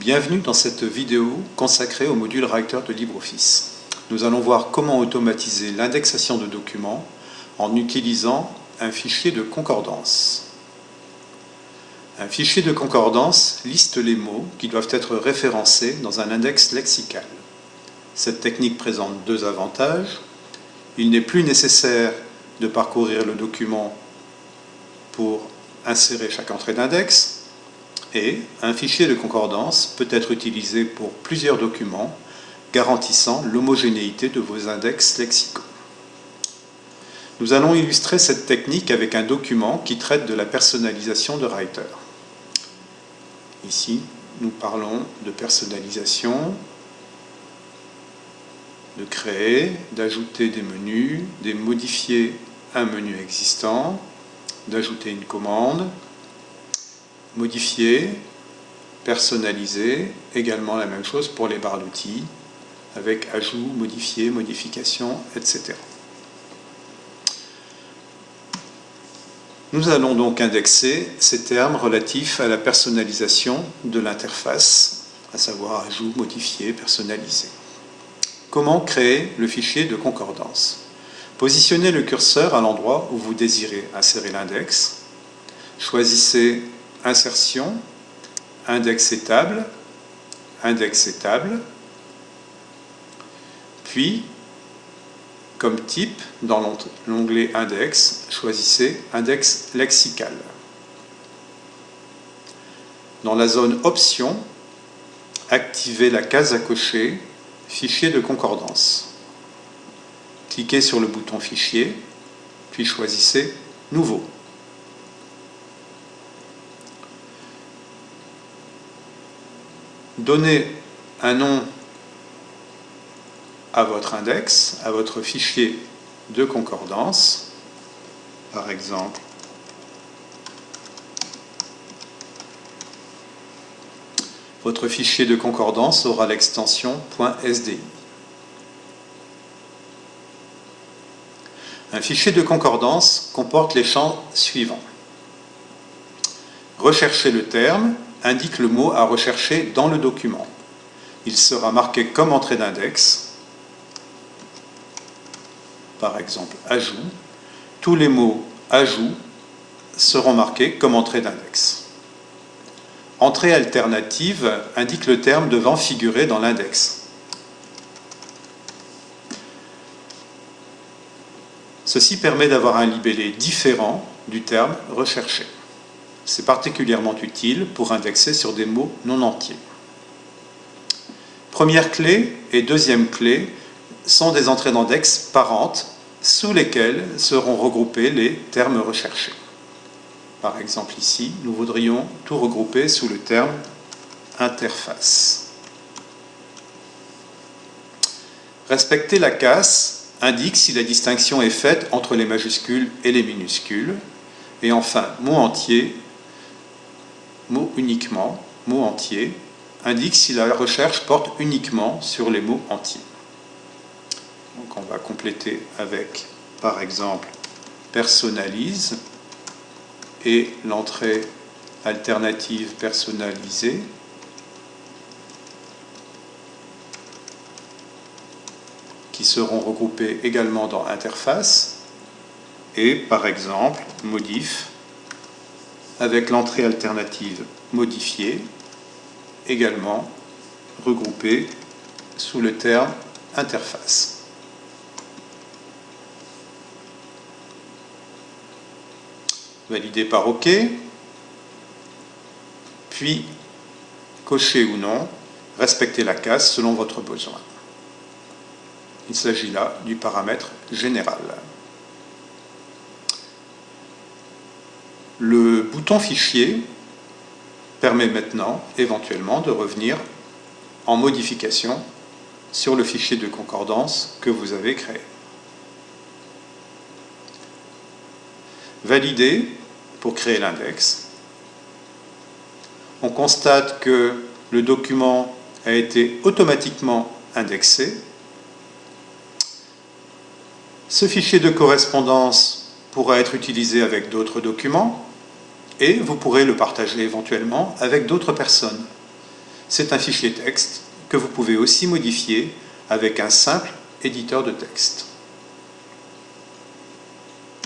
Bienvenue dans cette vidéo consacrée au module Writer de LibreOffice. Nous allons voir comment automatiser l'indexation de documents en utilisant un fichier de concordance. Un fichier de concordance liste les mots qui doivent être référencés dans un index lexical. Cette technique présente deux avantages. Il n'est plus nécessaire de parcourir le document pour insérer chaque entrée d'index, et un fichier de concordance peut être utilisé pour plusieurs documents garantissant l'homogénéité de vos index lexicaux. Nous allons illustrer cette technique avec un document qui traite de la personnalisation de Writer. Ici, nous parlons de personnalisation, de créer, d'ajouter des menus, de modifier un menu existant, d'ajouter une commande, modifier, personnaliser, également la même chose pour les barres d'outils, avec ajout, modifier, modification, etc. Nous allons donc indexer ces termes relatifs à la personnalisation de l'interface, à savoir ajout, modifier, personnaliser. Comment créer le fichier de concordance? Positionnez le curseur à l'endroit où vous désirez insérer l'index. Choisissez Insertion, Index étable, Index étable, puis, comme type, dans l'onglet Index, choisissez Index lexical. Dans la zone Options, activez la case à cocher Fichier de concordance. Cliquez sur le bouton Fichier, puis choisissez Nouveau. Donnez un nom à votre index, à votre fichier de concordance, par exemple votre fichier de concordance aura l'extension .sdi. Un fichier de concordance comporte les champs suivants. Recherchez le terme, indique le mot à rechercher dans le document. Il sera marqué comme entrée d'index, par exemple ajout. Tous les mots ajout seront marqués comme entrée d'index. Entrée alternative indique le terme devant figurer dans l'index. Ceci permet d'avoir un libellé différent du terme recherché. C'est particulièrement utile pour indexer sur des mots non entiers. Première clé et deuxième clé sont des entrées d'index parentes sous lesquelles seront regroupés les termes recherchés. Par exemple ici, nous voudrions tout regrouper sous le terme interface. Respecter la casse indique si la distinction est faite entre les majuscules et les minuscules. Et enfin, mot entier mot uniquement, mot entier, indique si la recherche porte uniquement sur les mots entiers. Donc on va compléter avec, par exemple, personnalise et l'entrée alternative personnalisée qui seront regroupées également dans interface et par exemple modif avec l'entrée alternative modifiée, également regroupée sous le terme interface. Validé par OK, puis cocher ou non, respecter la case selon votre besoin. Il s'agit là du paramètre général. Le bouton fichier permet maintenant éventuellement de revenir en modification sur le fichier de concordance que vous avez créé. Valider pour créer l'index. On constate que le document a été automatiquement indexé. Ce fichier de correspondance pourra être utilisé avec d'autres documents et vous pourrez le partager éventuellement avec d'autres personnes. C'est un fichier texte que vous pouvez aussi modifier avec un simple éditeur de texte.